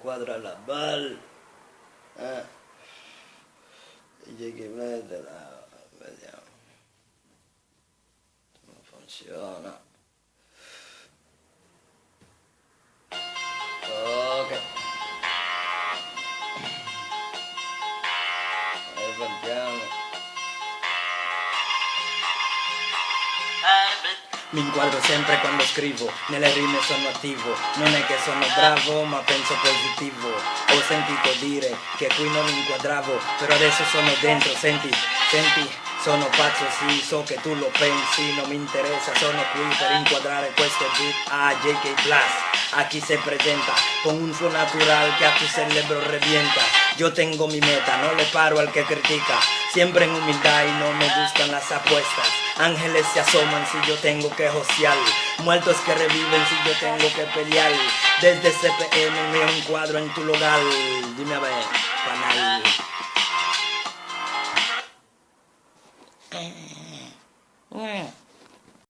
inquadra la bal. Eh. DJ che vedela, vediamo. Non funziona. Mi inquadro sempre quando scrivo, nelle rime sono attivo, non è che sono bravo ma penso positivo. Ho sentito dire che qui non mi inquadravo, però adesso sono dentro, senti, senti, sono pazzo sì, so che tu lo pensi, non mi interessa, sono qui per inquadrare questo beat. A JK Plus, a chi se presenta con un suo natural que a tu cerebro revienta. Yo tengo mi meta, no le paro al que critica, siempre en humildad y no me gustan las apuestas. Ángeles se asoman si yo tengo que josear, muertos que reviven si yo tengo que pelear. Desde CPM me encuadro en tu lugar, dime a ver, panal. Mm.